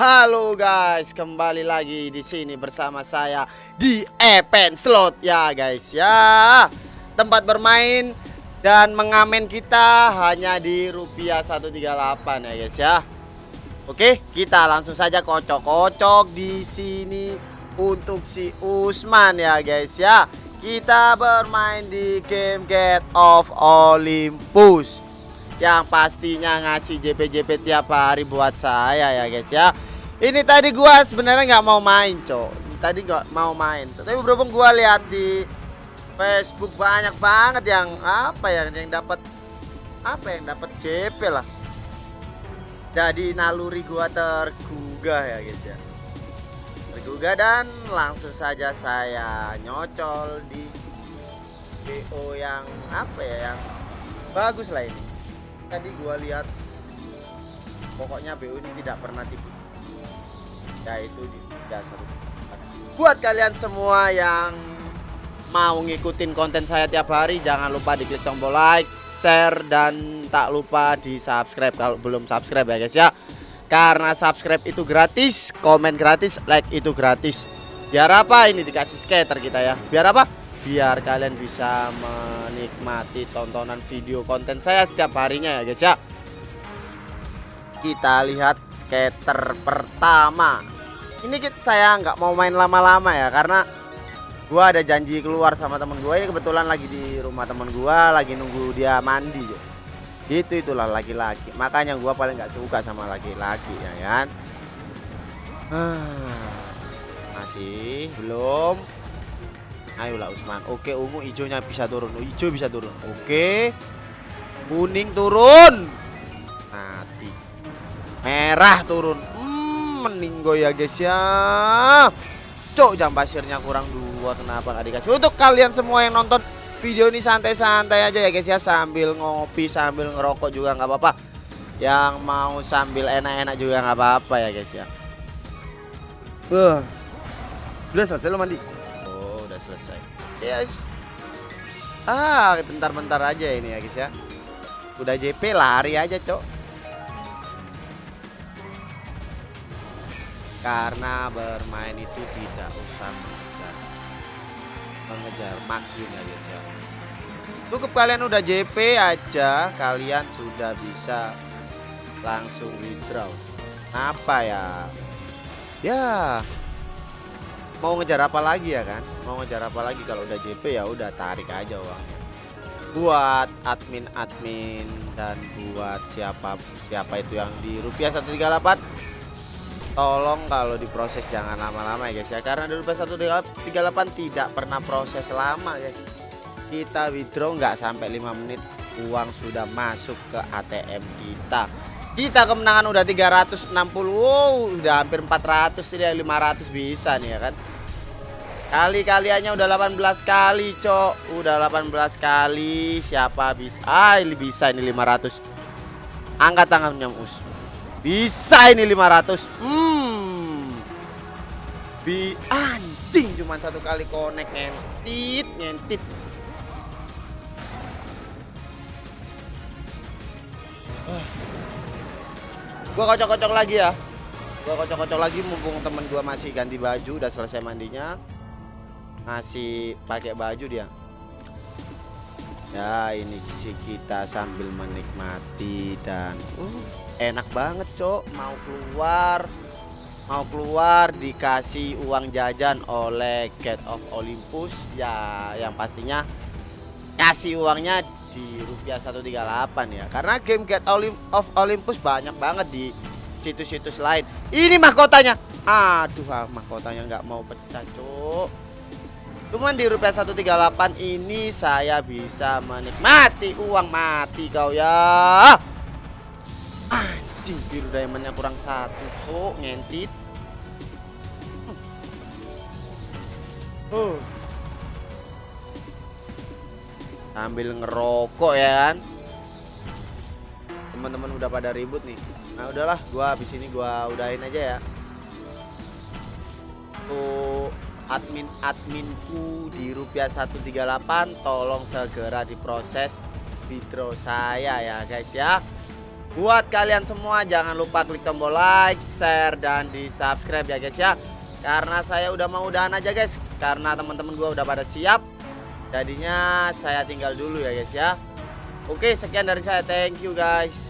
Halo guys, kembali lagi di sini bersama saya di Epen Slot ya guys ya. Tempat bermain dan mengamen kita hanya di rupiah 138 ya guys ya. Oke, kita langsung saja kocok-kocok di sini untuk si Usman ya guys ya. Kita bermain di game Get of Olympus yang pastinya ngasih JP-JP tiap hari buat saya ya guys ya ini tadi gua sebenarnya nggak mau main, Cok. Tadi nggak mau main. Tapi berhubung gua lihat di Facebook banyak banget yang apa ya yang dapat apa yang dapat JP lah. Jadi naluri gua tergugah ya guys ya. Tergugah dan langsung saja saya nyocol di BO yang apa ya yang bagus lah ini. Tadi gua lihat pokoknya BO ini tidak pernah tipu yaitu di dasar buat kalian semua yang mau ngikutin konten saya tiap hari jangan lupa diklik tombol like share dan tak lupa di subscribe kalau belum subscribe ya guys ya. Karena subscribe itu gratis komen gratis like itu gratis. Biar apa? Ini dikasih skater kita ya. Biar apa? Biar kalian bisa menikmati tontonan video konten saya setiap harinya ya guys ya. Kita lihat skater pertama. Ini saya nggak mau main lama-lama ya karena gua ada janji keluar sama temen gua. Ini kebetulan lagi di rumah temen gua lagi nunggu dia mandi itu itulah laki-laki. Makanya gua paling nggak suka sama laki-laki ya kan? Masih? Belum? Ayolah Usman. Oke ungu hijaunya bisa turun. Hijau bisa turun. Oke. Kuning turun merah turun. Hmm, meninggo ya guys ya. Cok jam pasirnya kurang dua kenapa nggak dikasih? Untuk kalian semua yang nonton video ini santai-santai aja ya guys ya. Sambil ngopi sambil ngerokok juga nggak apa-apa. Yang mau sambil enak-enak juga nggak apa-apa ya guys ya. Uh. udah selesai lo mandi? Oh udah selesai. Yes. Ah bentar-bentar aja ini ya guys ya. Udah JP lari aja cok karena bermain itu tidak usah mengejar. Mengejar. Maksimum ya guys cukup kalian udah JP aja kalian sudah bisa langsung withdraw. Apa ya? Ya mau ngejar apa lagi ya kan? Mau ngejar apa lagi? Kalau udah JP ya udah tarik aja uangnya. Buat admin-admin dan buat siapa siapa itu yang di rupiah 138 tolong kalau diproses jangan lama-lama ya guys ya. Karena dulu PS138 tidak pernah proses lama guys. Kita withdraw nggak sampai 5 menit uang sudah masuk ke ATM kita. Kita kemenangan udah 360 wow udah hampir 400 ini 500 bisa nih ya kan? Kali-kaliannya udah 18 kali cok. Udah 18 kali siapa bisa? Ah ini bisa ini 500 angkat tangannya us. Bisa ini 500 Hmm Bi anjing cuma satu kali konek ngentit ngentit. Gua kocok-kocok lagi ya. Gua kocok-kocok lagi mumpung temen gua masih ganti baju udah selesai mandinya. Masih pakai baju dia. Ya ini sih kita sambil menikmati dan uh enak banget cok. Mau keluar mau keluar dikasih uang jajan oleh Get of Olympus ya yang pastinya kasih uangnya di rupiah 138 ya. Karena game Get of Olympus banyak banget di situs-situs lain. Ini mahkotanya. Aduh ah, mahkotanya nggak mau pecah cok cuman di rupiah 138 ini saya bisa menikmati uang. Mati kau ya. Anjing biru diamondnya kurang satu kok ngentit uh. sambil ngerokok ya kan teman-teman udah pada ribut nih nah udahlah gua habis ini gua udahin aja ya tuh admin adminku di rupiah 138 tolong segera diproses withdraw saya ya guys ya Buat kalian semua jangan lupa klik tombol like, share dan di subscribe ya guys ya. Karena saya udah mau udahan aja guys. Karena teman-teman gua udah pada siap. Jadinya saya tinggal dulu ya guys ya. Oke, sekian dari saya. Thank you guys.